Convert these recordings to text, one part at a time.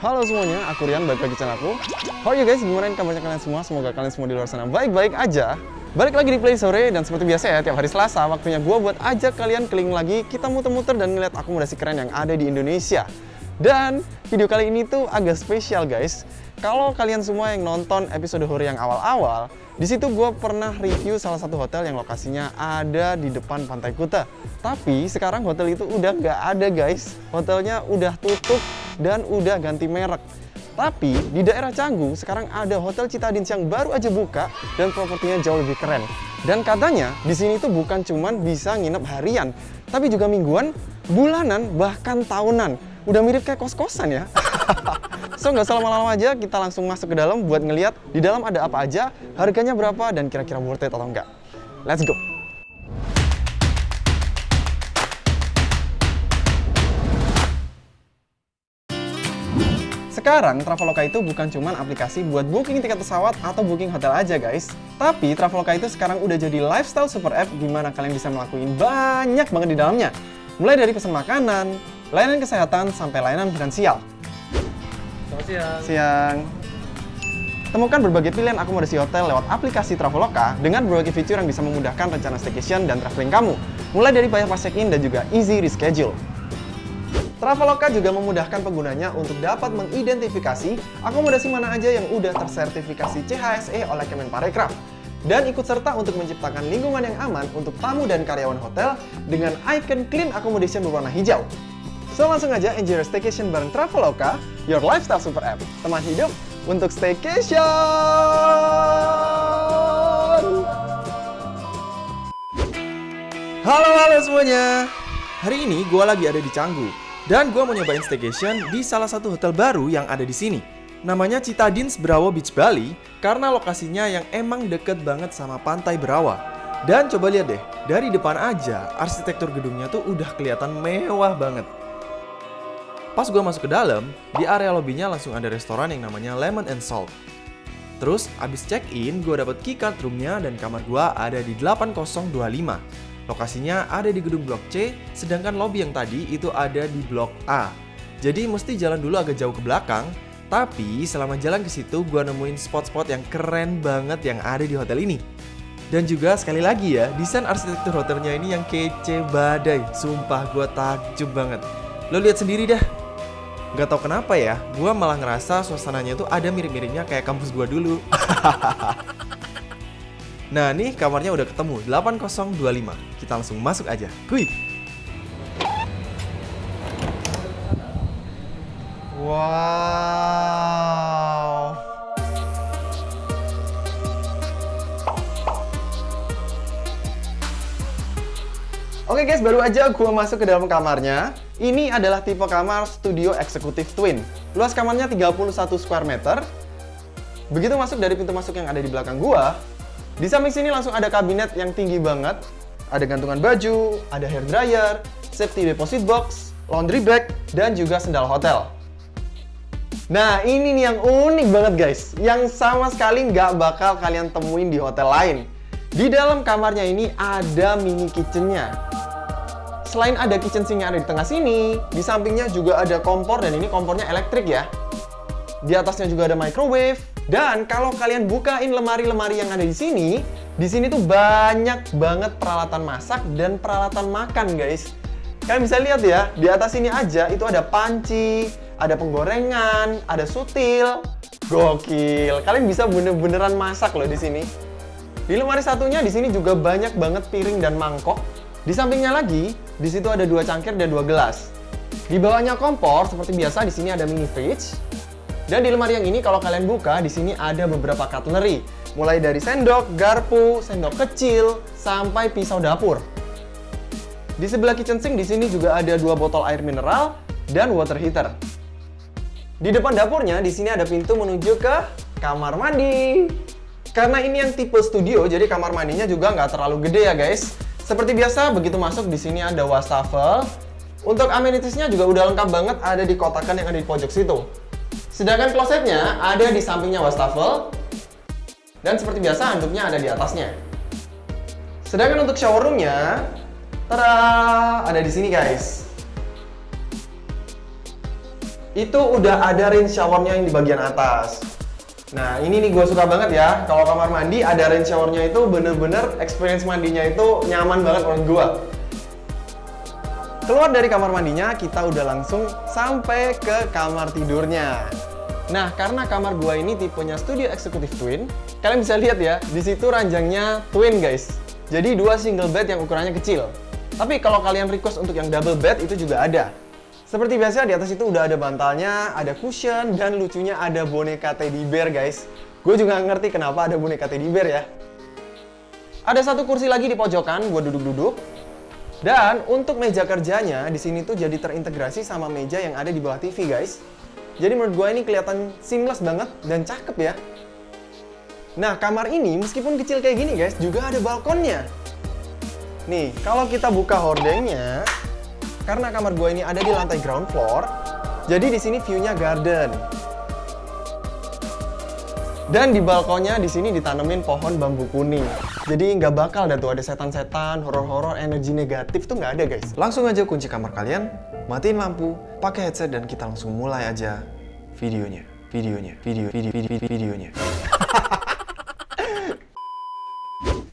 Halo semuanya, aku Rian, balik lagi channel aku How are you guys? Gimana kabarnya kalian semua? Semoga kalian semua di luar sana baik-baik aja Balik lagi di Play Sore, dan seperti biasa ya, tiap hari Selasa Waktunya gue buat ajak kalian keliling lagi Kita muter-muter dan ngeliat akomodasi keren yang ada di Indonesia Dan video kali ini tuh agak spesial guys Kalau kalian semua yang nonton episode Hore yang awal-awal di situ gue pernah review salah satu hotel yang lokasinya ada di depan Pantai Kuta. Tapi sekarang hotel itu udah nggak ada guys. Hotelnya udah tutup dan udah ganti merek. Tapi di daerah Canggu sekarang ada Hotel Citadins yang baru aja buka dan propertinya jauh lebih keren. Dan katanya di sini tuh bukan cuman bisa nginep harian, tapi juga mingguan, bulanan, bahkan tahunan. Udah mirip kayak kos-kosan ya. so nggak usah lama-lama aja, kita langsung masuk ke dalam buat ngeliat di dalam ada apa aja, harganya berapa, dan kira-kira worth it atau enggak. Let's go! Sekarang Traveloka itu bukan cuma aplikasi buat booking tiket pesawat atau booking hotel aja guys. Tapi Traveloka itu sekarang udah jadi lifestyle super app di mana kalian bisa melakukan banyak banget di dalamnya. Mulai dari pesan makanan, layanan kesehatan, sampai layanan finansial. Selamat siang. Siang. Temukan berbagai pilihan akomodasi hotel lewat aplikasi Traveloka dengan berbagai fitur yang bisa memudahkan rencana staycation dan traveling kamu. Mulai dari bayar pas check-in dan juga easy reschedule. Traveloka juga memudahkan penggunanya untuk dapat mengidentifikasi akomodasi mana aja yang udah tersertifikasi CHSE oleh Kemenparekraf dan ikut serta untuk menciptakan lingkungan yang aman untuk tamu dan karyawan hotel dengan icon clean accommodation berwarna hijau. So langsung aja enjoy your staycation bareng Traveloka, your lifestyle super app. Teman hidup untuk staycation! Halo halo semuanya. Hari ini gue lagi ada di Canggu dan gue mau nyobain staycation di salah satu hotel baru yang ada di sini. Namanya Citadins Brawa Beach Bali karena lokasinya yang emang deket banget sama pantai Brawa. Dan coba lihat deh, dari depan aja arsitektur gedungnya tuh udah kelihatan mewah banget. Pas gue masuk ke dalam, di area lobbynya langsung ada restoran yang namanya Lemon and Salt. Terus abis check-in, gue dapet keycard roomnya dan kamar gue ada di 8025. Lokasinya ada di gedung blok C, sedangkan lobby yang tadi itu ada di blok A. Jadi mesti jalan dulu agak jauh ke belakang, tapi selama jalan ke situ gue nemuin spot-spot yang keren banget yang ada di hotel ini. Dan juga sekali lagi ya, desain arsitektur hotelnya ini yang kece badai. Sumpah gue takjub banget. Lo lihat sendiri dah. Gak tau kenapa ya, gue malah ngerasa suasananya tuh ada mirip-miripnya kayak kampus gue dulu. nah nih kamarnya udah ketemu, 8025. Kita langsung masuk aja. Kuy! Wow. Oke guys, baru aja gue masuk ke dalam kamarnya. Ini adalah tipe kamar studio eksekutif twin. Luas kamarnya 31 square meter. Begitu masuk dari pintu masuk yang ada di belakang gua, di samping sini langsung ada kabinet yang tinggi banget. Ada gantungan baju, ada hair dryer, safety deposit box, laundry bag, dan juga sendal hotel. Nah, ini nih yang unik banget guys, yang sama sekali nggak bakal kalian temuin di hotel lain. Di dalam kamarnya ini ada mini kitchennya. Selain ada kitchen sink yang ada di tengah sini, di sampingnya juga ada kompor dan ini kompornya elektrik ya. Di atasnya juga ada microwave. Dan kalau kalian bukain lemari-lemari yang ada di sini, di sini tuh banyak banget peralatan masak dan peralatan makan guys. Kalian bisa lihat ya, di atas ini aja itu ada panci, ada penggorengan, ada sutil. Gokil. Kalian bisa bener-beneran masak loh di sini. Di lemari satunya di sini juga banyak banget piring dan mangkok. Di sampingnya lagi, di situ ada dua cangkir dan dua gelas. Di bawahnya kompor, seperti biasa di sini ada mini fridge. Dan di lemari yang ini kalau kalian buka, di sini ada beberapa cutlery. Mulai dari sendok, garpu, sendok kecil, sampai pisau dapur. Di sebelah kitchen sink di sini juga ada dua botol air mineral dan water heater. Di depan dapurnya di sini ada pintu menuju ke kamar mandi. Karena ini yang tipe studio, jadi kamar mandinya juga nggak terlalu gede ya guys. Seperti biasa, begitu masuk di sini ada wastafel. Untuk amenitiesnya juga udah lengkap banget ada di kotakan yang ada di pojok situ. Sedangkan klosetnya ada di sampingnya wastafel. Dan seperti biasa handuknya ada di atasnya. Sedangkan untuk shower roomnya, tada, ada di sini guys. itu udah ada rain showernya yang di bagian atas. Nah ini nih gue suka banget ya, kalau kamar mandi ada rain showernya itu bener-bener experience mandinya itu nyaman banget menurut gue. Keluar dari kamar mandinya, kita udah langsung sampai ke kamar tidurnya. Nah, karena kamar gua ini tipenya studio executive twin, kalian bisa lihat ya, di situ ranjangnya twin guys. Jadi dua single bed yang ukurannya kecil. Tapi kalau kalian request untuk yang double bed itu juga ada. Seperti biasa di atas itu udah ada bantalnya, ada cushion, dan lucunya ada boneka teddy bear guys. Gue juga ngerti kenapa ada boneka teddy bear ya. Ada satu kursi lagi di pojokan, gue duduk-duduk. Dan untuk meja kerjanya di sini tuh jadi terintegrasi sama meja yang ada di bawah TV guys. Jadi menurut gue ini kelihatan seamless banget dan cakep ya. Nah kamar ini meskipun kecil kayak gini guys juga ada balkonnya. Nih kalau kita buka hordengnya, karena kamar gue ini ada di lantai ground floor, jadi di sini view-nya garden. Dan di balkonnya di sini ditanemin pohon bambu kuning. Jadi nggak bakal dah tuh ada setan-setan, horor-horor, energi negatif tuh nggak ada guys. Langsung aja kunci kamar kalian, matiin lampu, pakai headset dan kita langsung mulai aja videonya. Videonya, video, video, video, video videonya.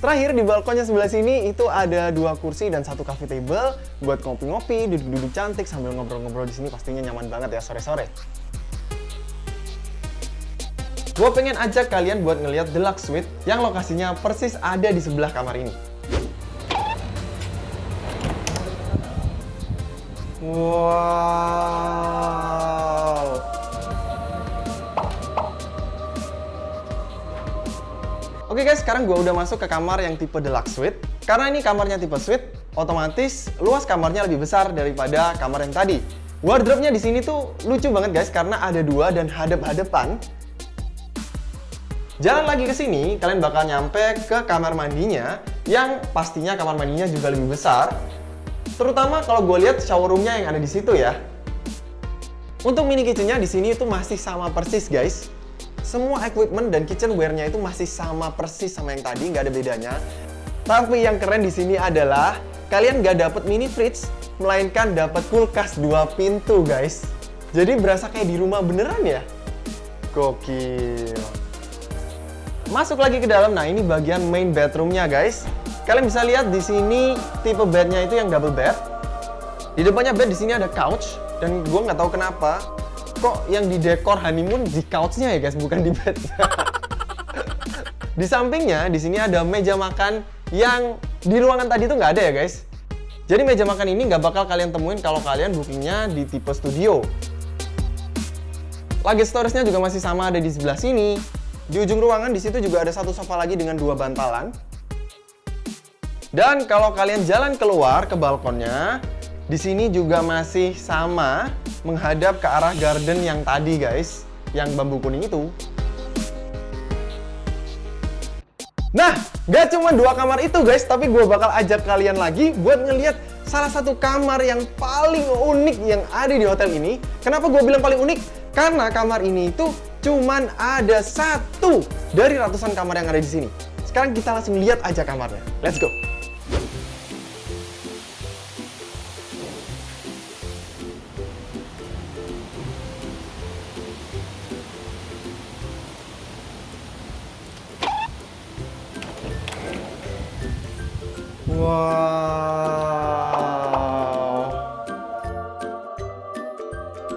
Terakhir di balkonnya sebelah sini itu ada dua kursi dan satu coffee table buat ngopi-ngopi, duduk-duduk cantik sambil ngobrol-ngobrol di sini pastinya nyaman banget ya sore-sore. Gue pengen ajak kalian buat ngeliat Deluxe Suite yang lokasinya persis ada di sebelah kamar ini. Wow. Oke guys, sekarang gue udah masuk ke kamar yang tipe Deluxe Suite. Karena ini kamarnya tipe Suite, otomatis luas kamarnya lebih besar daripada kamar yang tadi. Wardrobe-nya di sini tuh lucu banget guys, karena ada dua dan hadap-hadapan. Jalan lagi ke sini, kalian bakal nyampe ke kamar mandinya yang pastinya kamar mandinya juga lebih besar. Terutama kalau gue lihat shower roomnya yang ada di situ ya. Untuk mini kitchennya di sini itu masih sama persis guys. Semua equipment dan kitchenware-nya itu masih sama persis sama yang tadi, nggak ada bedanya. Tapi yang keren di sini adalah kalian nggak dapet mini fridge, melainkan dapat kulkas dua pintu guys. Jadi berasa kayak di rumah beneran ya. Gokil. Masuk lagi ke dalam. Nah, ini bagian main bedroomnya, guys. Kalian bisa lihat di sini tipe bednya itu yang double bed. Di depannya bed di sini ada couch dan gue nggak tahu kenapa kok yang di dekor honeymoon di couchnya ya guys, bukan di bed. di sampingnya di sini ada meja makan yang di ruangan tadi tuh nggak ada ya guys. Jadi meja makan ini nggak bakal kalian temuin kalau kalian bookingnya di tipe studio. Luggage storage-nya juga masih sama ada di sebelah sini. Di ujung ruangan di situ juga ada satu sofa lagi dengan dua bantalan. Dan kalau kalian jalan keluar ke balkonnya, di sini juga masih sama menghadap ke arah garden yang tadi guys, yang bambu kuning itu. Nah, gak cuma dua kamar itu guys, tapi gue bakal ajak kalian lagi buat ngeliat salah satu kamar yang paling unik yang ada di hotel ini. Kenapa gue bilang paling unik? Karena kamar ini itu cuman ada satu dari ratusan kamar yang ada di sini. Sekarang kita langsung lihat aja kamarnya. Let's go!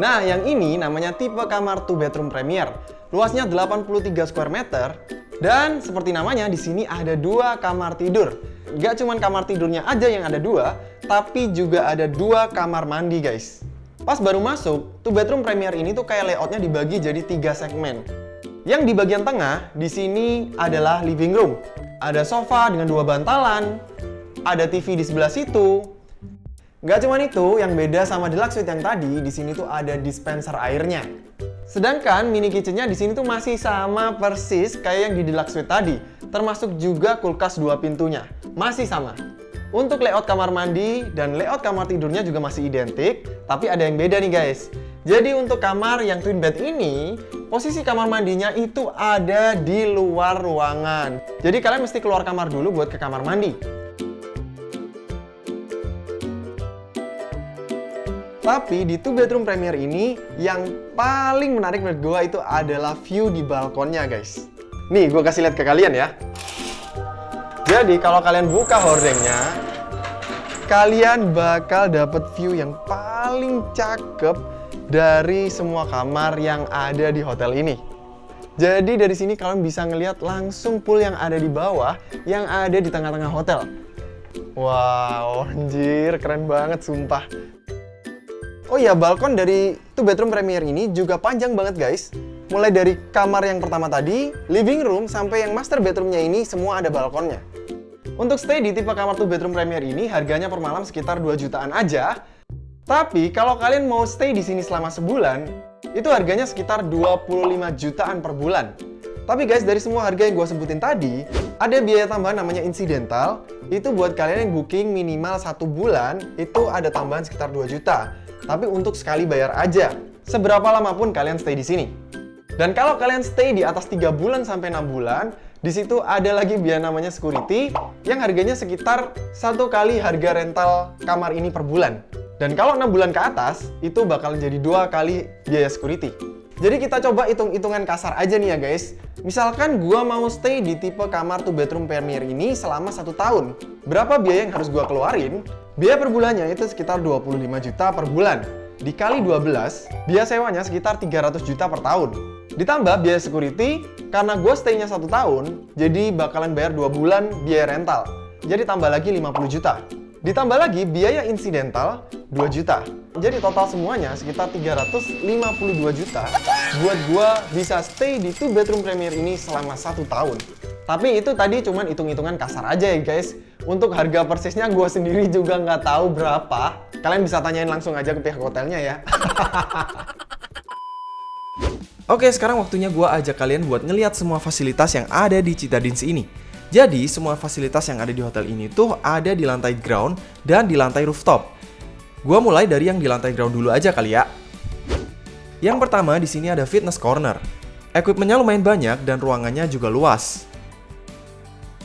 Nah, yang ini namanya tipe kamar 2 bedroom premier. Luasnya 83 square meter dan seperti namanya di sini ada dua kamar tidur. Gak cuman kamar tidurnya aja yang ada dua, tapi juga ada dua kamar mandi guys. Pas baru masuk, 2 bedroom premier ini tuh kayak layoutnya dibagi jadi tiga segmen. Yang di bagian tengah, di sini adalah living room. Ada sofa dengan dua bantalan, ada TV di sebelah situ. Gak cuma itu, yang beda sama deluxe suite yang tadi, di sini tuh ada dispenser airnya. Sedangkan mini kitchennya di sini tuh masih sama persis kayak yang di deluxe suite tadi, termasuk juga kulkas dua pintunya, masih sama. Untuk layout kamar mandi dan layout kamar tidurnya juga masih identik, tapi ada yang beda nih guys. Jadi untuk kamar yang twin bed ini, posisi kamar mandinya itu ada di luar ruangan. Jadi kalian mesti keluar kamar dulu buat ke kamar mandi. Tapi di two bedroom premier ini yang paling menarik menurut gue itu adalah view di balkonnya guys. Nih gue kasih lihat ke kalian ya. Jadi kalau kalian buka hordengnya, kalian bakal dapet view yang paling cakep dari semua kamar yang ada di hotel ini. Jadi dari sini kalian bisa ngelihat langsung pool yang ada di bawah, yang ada di tengah-tengah hotel. Wow, anjir, keren banget sumpah. Oh iya, balkon dari two bedroom premier ini juga panjang banget guys. Mulai dari kamar yang pertama tadi, living room, sampai yang master bedroomnya ini semua ada balkonnya. Untuk stay di tipe kamar two bedroom premier ini harganya per malam sekitar 2 jutaan aja. Tapi kalau kalian mau stay di sini selama sebulan, itu harganya sekitar 25 jutaan per bulan. Tapi guys, dari semua harga yang gue sebutin tadi, ada biaya tambahan namanya incidental. Itu buat kalian yang booking minimal satu bulan, itu ada tambahan sekitar 2 juta tapi untuk sekali bayar aja. Seberapa lama pun kalian stay di sini. Dan kalau kalian stay di atas 3 bulan sampai 6 bulan, di situ ada lagi biaya namanya security yang harganya sekitar satu kali harga rental kamar ini per bulan. Dan kalau 6 bulan ke atas, itu bakal jadi dua kali biaya security. Jadi kita coba hitung-hitungan kasar aja nih ya guys. Misalkan gua mau stay di tipe kamar 2 bedroom premier ini selama satu tahun. Berapa biaya yang harus gua keluarin? Biaya per bulannya itu sekitar 25 juta per bulan. Dikali 12, biaya sewanya sekitar 300 juta per tahun. Ditambah biaya security, karena gue stay-nya satu tahun, jadi bakalan bayar 2 bulan biaya rental. Jadi tambah lagi 50 juta. Ditambah lagi biaya insidental 2 juta. Jadi total semuanya sekitar 352 juta buat gua bisa stay di two bedroom premier ini selama satu tahun. Tapi itu tadi cuman hitung-hitungan kasar aja ya guys. Untuk harga persisnya gue sendiri juga nggak tahu berapa. Kalian bisa tanyain langsung aja ke pihak hotelnya ya. Oke, sekarang waktunya gue ajak kalian buat ngeliat semua fasilitas yang ada di Citadines ini. Jadi, semua fasilitas yang ada di hotel ini tuh ada di lantai ground dan di lantai rooftop. Gua mulai dari yang di lantai ground dulu aja kali ya. Yang pertama di sini ada fitness corner. Equipmentnya lumayan banyak dan ruangannya juga luas.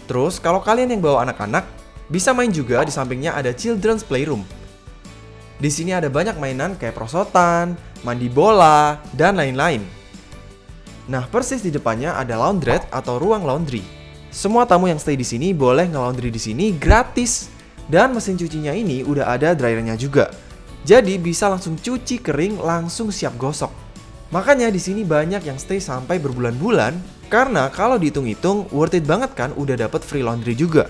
Terus, kalau kalian yang bawa anak-anak, bisa main juga di sampingnya ada children's playroom. Di sini ada banyak mainan kayak prosotan, mandi bola, dan lain-lain. Nah, persis di depannya ada laundrette atau ruang laundry. Semua tamu yang stay di sini boleh nge-laundry di sini gratis. Dan mesin cucinya ini udah ada dryernya juga. Jadi bisa langsung cuci kering langsung siap gosok. Makanya di sini banyak yang stay sampai berbulan-bulan karena kalau dihitung-hitung worth it banget kan udah dapat free laundry juga.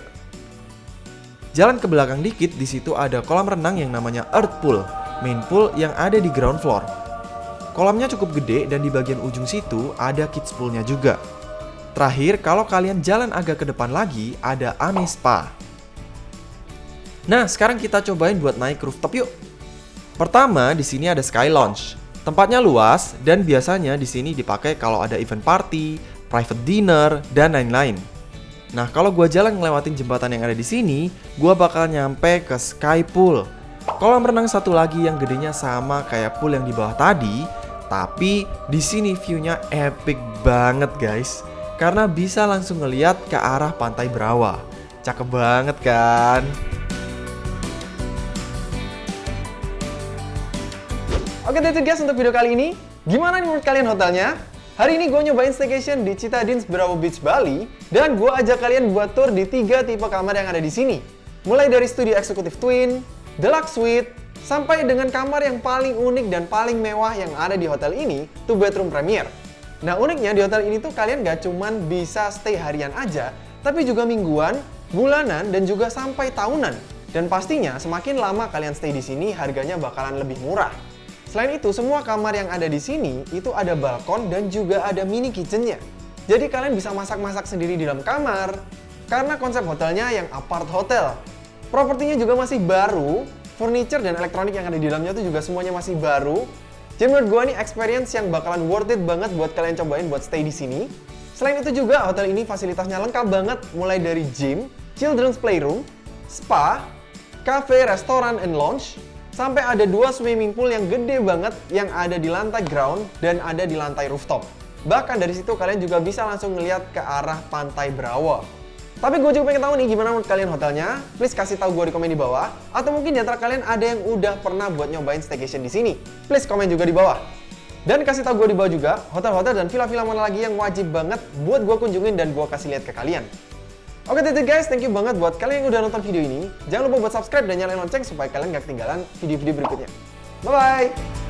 Jalan ke belakang dikit di situ ada kolam renang yang namanya Earth Pool, main pool yang ada di ground floor. Kolamnya cukup gede dan di bagian ujung situ ada kids poolnya juga. Terakhir, kalau kalian jalan agak ke depan lagi, ada Ame Spa. Nah, sekarang kita cobain buat naik rooftop yuk. Pertama, di sini ada Sky Lounge. Tempatnya luas dan biasanya di sini dipakai kalau ada event party, private dinner, dan lain-lain. Nah, kalau gue jalan ngelewatin jembatan yang ada di sini, gue bakal nyampe ke Sky Pool. Kolam renang satu lagi yang gedenya sama kayak pool yang di bawah tadi, tapi di sini view-nya epic banget guys karena bisa langsung ngeliat ke arah pantai Berawa. Cakep banget kan? Oke, itu guys untuk video kali ini. Gimana menurut kalian hotelnya? Hari ini gue nyobain staycation di Citadines Berawa Beach, Bali. Dan gue ajak kalian buat tour di tiga tipe kamar yang ada di sini. Mulai dari studio eksekutif twin, deluxe suite, sampai dengan kamar yang paling unik dan paling mewah yang ada di hotel ini, two bedroom premier. Nah uniknya di hotel ini tuh kalian gak cuman bisa stay harian aja, tapi juga mingguan, bulanan, dan juga sampai tahunan. Dan pastinya semakin lama kalian stay di sini harganya bakalan lebih murah. Selain itu, semua kamar yang ada di sini itu ada balkon dan juga ada mini kitchennya. Jadi kalian bisa masak-masak sendiri di dalam kamar. Karena konsep hotelnya yang apart hotel. Propertinya juga masih baru, furniture dan elektronik yang ada di dalamnya itu juga semuanya masih baru. Jadi menurut gue nih experience yang bakalan worth it banget buat kalian cobain buat stay di sini. Selain itu juga hotel ini fasilitasnya lengkap banget mulai dari gym, children's playroom, spa, cafe, restoran, and lounge, sampai ada dua swimming pool yang gede banget yang ada di lantai ground dan ada di lantai rooftop. Bahkan dari situ kalian juga bisa langsung ngeliat ke arah pantai Brawa. Tapi gue juga pengen tahu nih gimana menurut kalian hotelnya. Please kasih tahu gue di komen di bawah. Atau mungkin di antara kalian ada yang udah pernah buat nyobain staycation di sini. Please komen juga di bawah. Dan kasih tahu gue di bawah juga hotel-hotel dan villa-villa mana lagi yang wajib banget buat gue kunjungin dan gue kasih lihat ke kalian. Oke that's it guys, thank you banget buat kalian yang udah nonton video ini. Jangan lupa buat subscribe dan nyalain lonceng supaya kalian gak ketinggalan video-video berikutnya. Bye-bye!